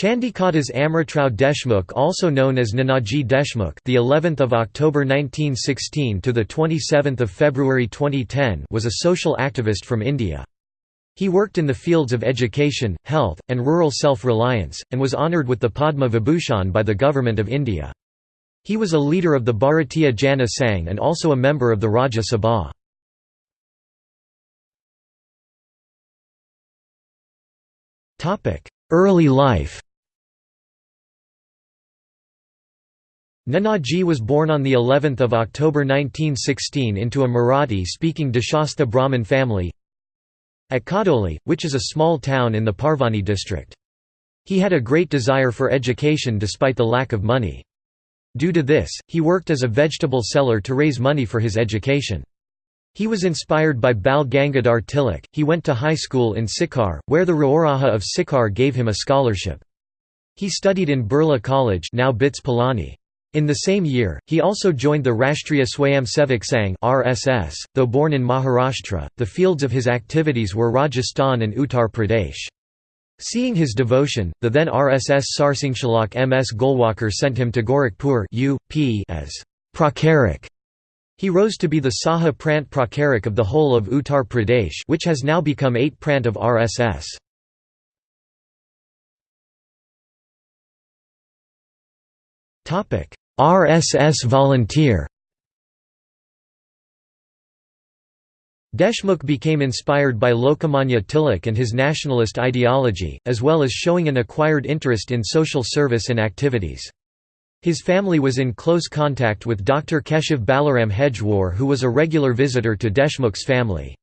Chandikadas Amritrao Deshmukh also known as Nanaji Deshmukh the 11th of October 1916 to the 27th of February 2010 was a social activist from India. He worked in the fields of education, health, and rural self-reliance, and was honoured with the Padma Vibhushan by the Government of India. He was a leader of the Bharatiya Jana Sangh and also a member of the Rajya Sabha. Topic: Early life Nanaji was born on the 11th of October 1916 into a Marathi-speaking Deshastha Brahmin family at Kadoli, which is a small town in the Parbhani district. He had a great desire for education despite the lack of money. Due to this, he worked as a vegetable seller to raise money for his education. He was inspired by Bal Gangadhar Tilak. He went to high school in Sikar, where the Raoraha of Sikar gave him a scholarship. He studied in Birla College now BITS. In the same year, he also joined the Rashtriya Swayamsevak Sangh (RSS). Though born in Maharashtra, the fields of his activities were Rajasthan and Uttar Pradesh. Seeing his devotion, the then RSS Sarsanghchalak M.S. Golwalkar sent him to Gorakhpur UP as Pracharak he rose to be the Saha Prant Pracharak of the whole of Uttar Pradesh which has now become 8 Prant of RSS. RSS volunteer Deshmukh became inspired by Lokmanya Tilak and his nationalist ideology, as well as showing an acquired interest in social service and activities. His family was in close contact with Dr. Keshav Balaram Hedgewar who was a regular visitor to Deshmukh's family.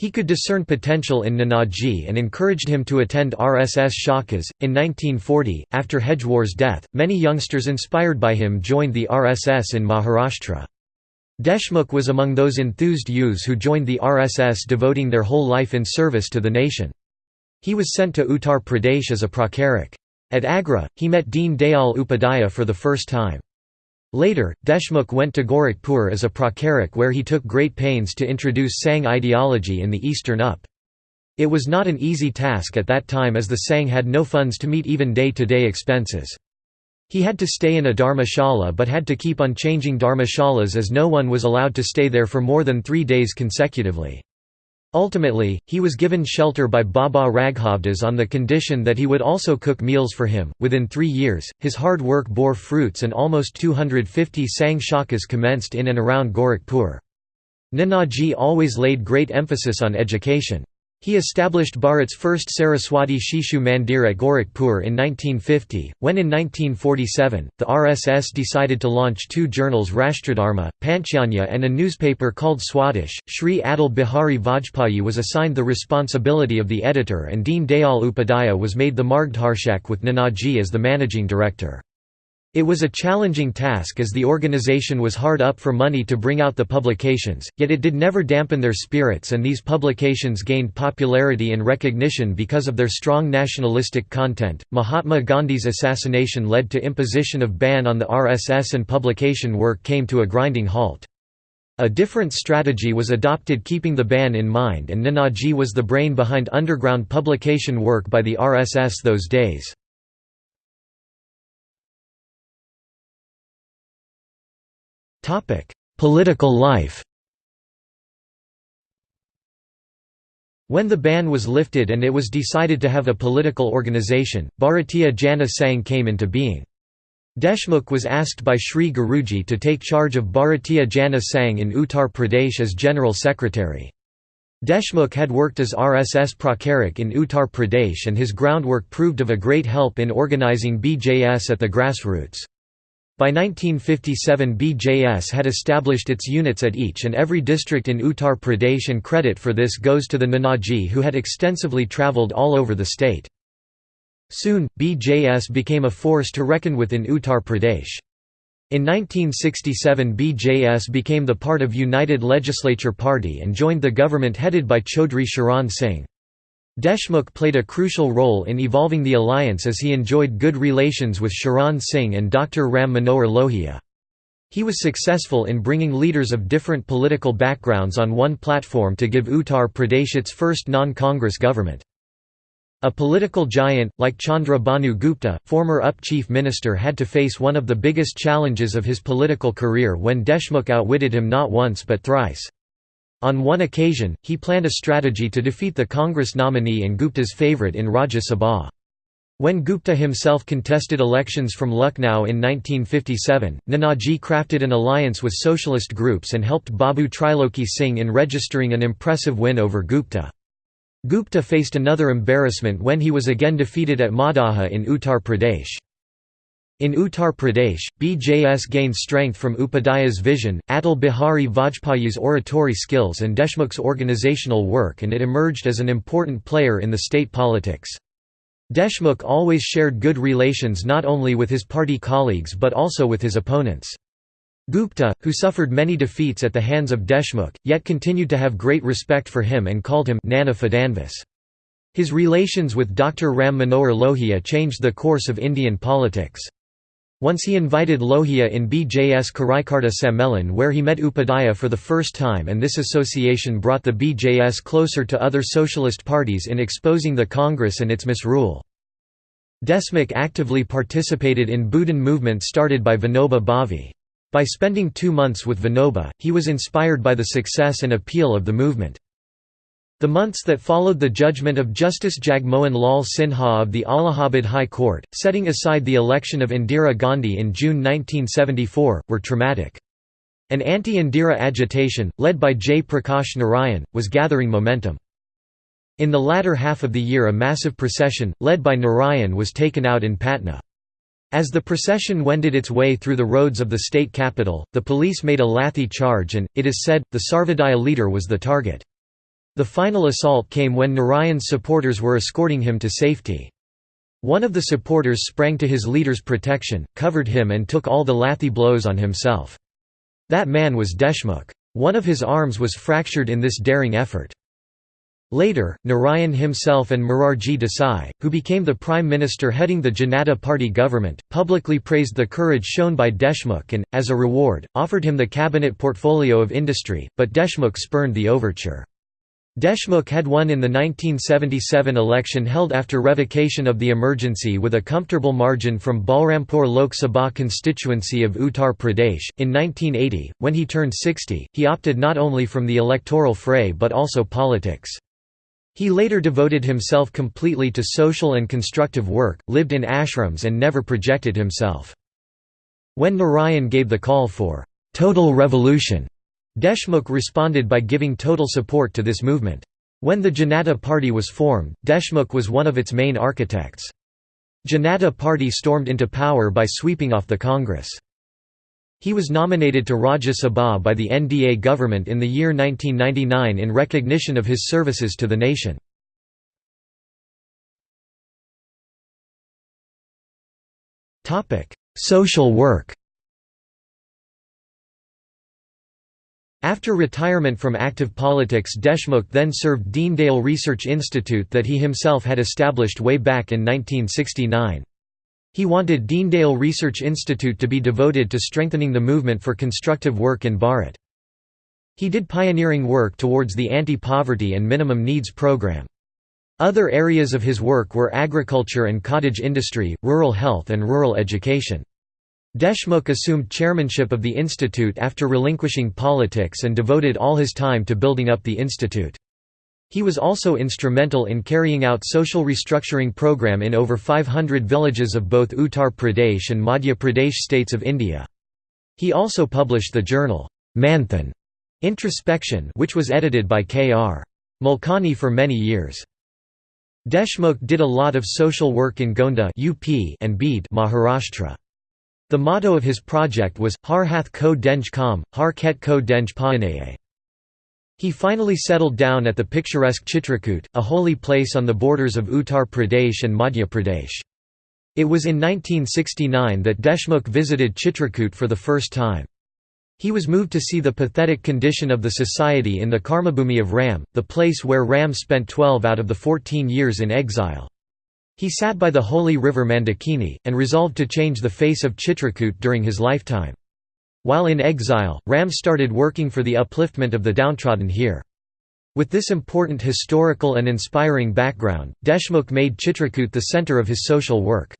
He could discern potential in Nanaji and encouraged him to attend RSS Shakas. In 1940, after Hedgewar's death, many youngsters inspired by him joined the RSS in Maharashtra. Deshmukh was among those enthused youths who joined the RSS devoting their whole life in service to the nation. He was sent to Uttar Pradesh as a pracharak. At Agra, he met Deen Dayal Upadhyaya for the first time. Later, Deshmukh went to Gorakhpur as a pracharak where he took great pains to introduce Sangh ideology in the Eastern UP. It was not an easy task at that time as the Sangh had no funds to meet even day-to-day -day expenses. He had to stay in a dharmashala but had to keep on changing dharmashalas as no one was allowed to stay there for more than three days consecutively. Ultimately, he was given shelter by Baba Raghavdas on the condition that he would also cook meals for him. Within three years, his hard work bore fruits and almost 250 Sangh Shakas commenced in and around Gorakhpur. Nanaji always laid great emphasis on education. He established Bharat's first Saraswati Shishu Mandir at Gorakhpur in 1950, when in 1947, the RSS decided to launch two journals Rashtradharma, Panchjanya and a newspaper called Swadesh. Sri Atal Bihari Vajpayee was assigned the responsibility of the editor and Deen Dayal Upadhyaya was made the Margdarshak with Nanaji as the managing director. It was a challenging task as the organization was hard up for money to bring out the publications, yet it did never dampen their spirits and these publications gained popularity and recognition because of their strong nationalistic content. Mahatma Gandhi's assassination led to imposition of ban on the RSS and publication work came to a grinding halt. A different strategy was adopted keeping the ban in mind and Nanaji was the brain behind underground publication work by the RSS those days. Political life When the ban was lifted and it was decided to have a political organization, Bharatiya Jana Sangh came into being. Deshmukh was asked by Sri Guruji to take charge of Bharatiya Jana Sangh in Uttar Pradesh as General Secretary. Deshmukh had worked as RSS Pracharak in Uttar Pradesh and his groundwork proved of a great help in organizing BJS at the grassroots. By 1957 BJS had established its units at each and every district in Uttar Pradesh and credit for this goes to the Nanaji who had extensively travelled all over the state. Soon, BJS became a force to reckon with in Uttar Pradesh. In 1967 BJS became the part of United Legislature Party and joined the government headed by Chaudhry Charan Singh. Deshmukh played a crucial role in evolving the alliance as he enjoyed good relations with Charan Singh and Dr. Ram Manohar Lohia. He was successful in bringing leaders of different political backgrounds on one platform to give Uttar Pradesh its first non-Congress government. A political giant, like Chandra Bhanu Gupta, former UP chief minister had to face one of the biggest challenges of his political career when Deshmukh outwitted him not once but thrice. On one occasion, he planned a strategy to defeat the Congress nominee and Gupta's favourite in Rajya Sabha. When Gupta himself contested elections from Lucknow in 1957, Nanaji crafted an alliance with socialist groups and helped Babu Triloki Singh in registering an impressive win over Gupta. Gupta faced another embarrassment when he was again defeated at Maudaha in Uttar Pradesh. In Uttar Pradesh, BJS gained strength from Upadhyaya's vision, Atal Bihari Vajpayee's oratory skills and Deshmukh's organizational work and it emerged as an important player in the state politics. Deshmukh always shared good relations not only with his party colleagues but also with his opponents. Gupta, who suffered many defeats at the hands of Deshmukh, yet continued to have great respect for him and called him Nana Phadnavis. His relations with Dr. Ram Manohar Lohia changed the course of Indian politics. Once he invited Lohia in BJS Karyakarta Sammelan where he met Upadhyaya for the first time and this association brought the BJS closer to other socialist parties in exposing the Congress and its misrule. Deshmukh actively participated in Bhoodan movement started by Vinoba Bhave. By spending two months with Vinoba, he was inspired by the success and appeal of the movement. The months that followed the judgment of Justice Jagmohan Lal Sinha of the Allahabad High Court, setting aside the election of Indira Gandhi in June 1974, were traumatic. An anti-Indira agitation, led by Jayaprakash Narayan, was gathering momentum. In the latter half of the year a massive procession, led by Narayan was taken out in Patna. As the procession wended its way through the roads of the state capital, the police made a lathi charge and, it is said, the Sarvodaya leader was the target. The final assault came when Narayan's supporters were escorting him to safety. One of the supporters sprang to his leader's protection, covered him and took all the lathi blows on himself. That man was Deshmukh. One of his arms was fractured in this daring effort. Later, Narayan himself and Morarji Desai, who became the prime minister heading the Janata Party government, publicly praised the courage shown by Deshmukh and, as a reward, offered him the cabinet portfolio of industry, but Deshmukh spurned the overture. Deshmukh had won in the 1977 election held after revocation of the emergency with a comfortable margin from Balrampur Lok Sabha constituency of Uttar Pradesh. In 1980, when he turned 60, he opted not only from the electoral fray but also politics. He later devoted himself completely to social and constructive work, lived in ashrams and never projected himself. When Narayan gave the call for «total revolution», Deshmukh responded by giving total support to this movement. When the Janata Party was formed, Deshmukh was one of its main architects. Janata Party stormed into power by sweeping off the Congress. He was nominated to Rajya Sabha by the NDA government in the year 1999 in recognition of his services to the nation. Social work After retirement from active politics Deshmukh then served Deendayal Research Institute that he himself had established way back in 1969. He wanted Deendayal Research Institute to be devoted to strengthening the movement for constructive work in Bharat. He did pioneering work towards the anti-poverty and minimum needs program. Other areas of his work were agriculture and cottage industry, rural health and rural education. Deshmukh assumed chairmanship of the institute after relinquishing politics and devoted all his time to building up the institute. He was also instrumental in carrying out social restructuring program in over 500 villages of both Uttar Pradesh and Madhya Pradesh states of India. He also published the journal, Manthan Introspection which was edited by K.R. Malkani for many years. Deshmukh did a lot of social work in Gonda UP and Beed Maharashtra. The motto of his project was, Har hath ko denj kam, har ket ko denj paanaye. He finally settled down at the picturesque Chitrakoot, a holy place on the borders of Uttar Pradesh and Madhya Pradesh. It was in 1969 that Deshmukh visited Chitrakoot for the first time. He was moved to see the pathetic condition of the society in the Karmabhumi of Ram, the place where Ram spent 12 out of the 14 years in exile. He sat by the holy river Mandakini, and resolved to change the face of Chitrakoot during his lifetime. While in exile, Ram started working for the upliftment of the downtrodden here. With this important historical and inspiring background, Deshmukh made Chitrakoot the centre of his social work.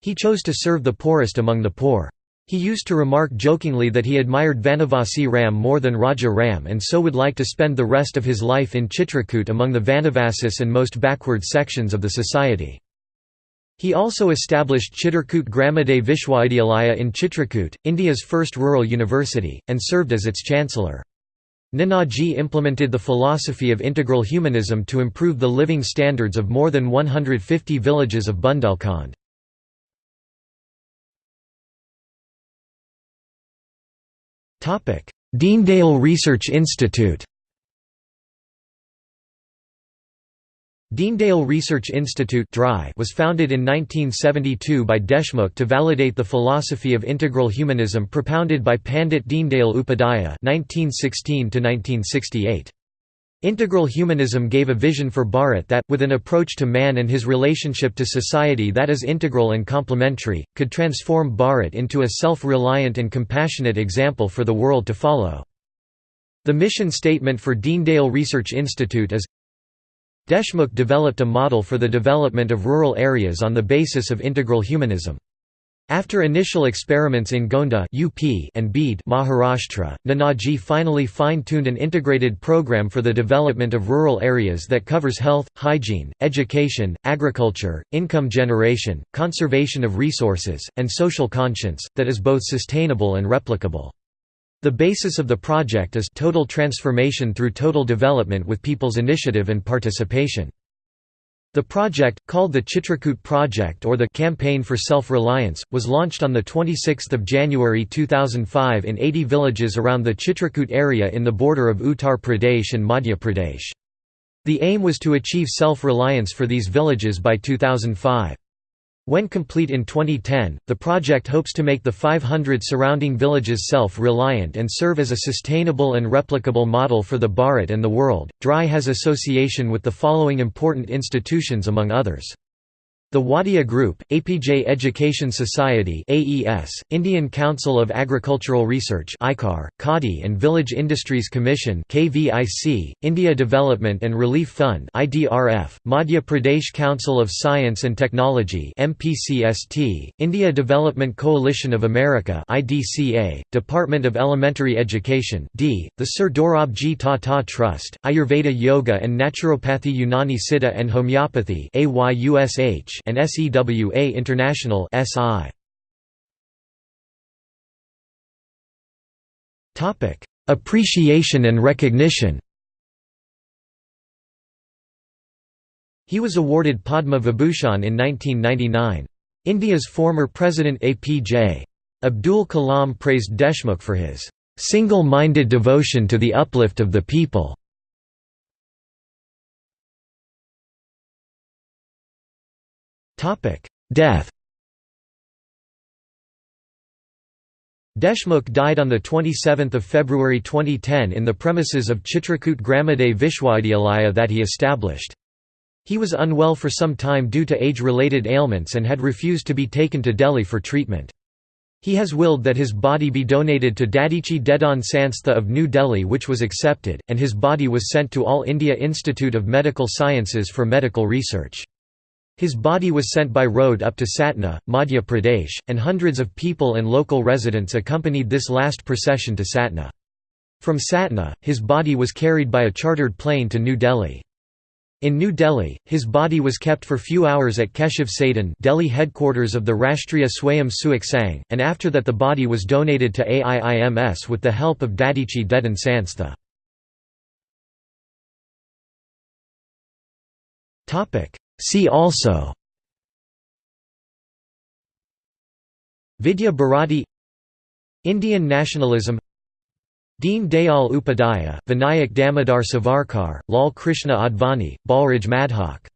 He chose to serve the poorest among the poor. He used to remark jokingly that he admired Vanavasi Ram more than Raja Ram and so would like to spend the rest of his life in Chitrakoot among the Vanavasis and most backward sections of the society. He also established Chitrakoot Gramoday Vishwavidyalaya in Chitrakoot, India's first rural university, and served as its chancellor. Nanaji implemented the philosophy of integral humanism to improve the living standards of more than 150 villages of Bundelkhand. Deendayal Research Institute Deendayal Research Institute was founded in 1972 by Deshmukh to validate the philosophy of integral humanism propounded by Pandit Deendayal Upadhyaya (1916–1968). Integral humanism gave a vision for Bharat that, with an approach to man and his relationship to society that is integral and complementary, could transform Bharat into a self-reliant and compassionate example for the world to follow. The mission statement for Deendayal Research Institute is Deshmukh developed a model for the development of rural areas on the basis of integral humanism. After initial experiments in Gonda UP and Beed Maharashtra, Nanaji finally fine-tuned an integrated program for the development of rural areas that covers health, hygiene, education, agriculture, income generation, conservation of resources, and social conscience, that is both sustainable and replicable. The basis of the project is total transformation through total development with people's initiative and participation. The project, called the Chitrakoot Project or the Campaign for Self-Reliance, was launched on 26 January 2005 in 80 villages around the Chitrakoot area in the border of Uttar Pradesh and Madhya Pradesh. The aim was to achieve self-reliance for these villages by 2005. When complete in 2010, the project hopes to make the 500 surrounding villages self-reliant and serve as a sustainable and replicable model for the Bharat and the world. DRI has association with the following important institutions among others. The Wadia Group, APJ Education Society AES, Indian Council of Agricultural Research ICAR, Khadi and Village Industries Commission KVIC, India Development and Relief Fund IDRF, Madhya Pradesh Council of Science and Technology MPCST, India Development Coalition of America IDCA, Department of Elementary Education D, the Sir Dorabji Tata Trust, Ayurveda Yoga and Naturopathy Unani Siddha and Homeopathy AYUSH, and SEWA International SI. Topic: Appreciation and recognition. He was awarded Padma Vibhushan in 1999. India's former President APJ. Abdul Kalam praised Deshmukh for his single-minded devotion to the uplift of the people. Death Deshmukh died on 27 February 2010 in the premises of Chitrakoot Gramoday Vishwavidyalaya that he established. He was unwell for some time due to age-related ailments and had refused to be taken to Delhi for treatment. He has willed that his body be donated to Dadhichi Dedan Sanstha of New Delhi which was accepted, and his body was sent to All India Institute of Medical Sciences for medical research. His body was sent by road up to Satna, Madhya Pradesh, and hundreds of people and local residents accompanied this last procession to Satna. From Satna, his body was carried by a chartered plane to New Delhi. In New Delhi, his body was kept for few hours at Keshav Sadan Delhi headquarters of the Rashtriya Swayam Sewak Sangh, and after that the body was donated to AIIMS with the help of Dadhichi Dedan Sanstha. See also Vidya Bharati Indian nationalism Deen Dayal Upadhyaya, Vinayak Damodar Savarkar, Lal Krishna Advani, Balraj Madhok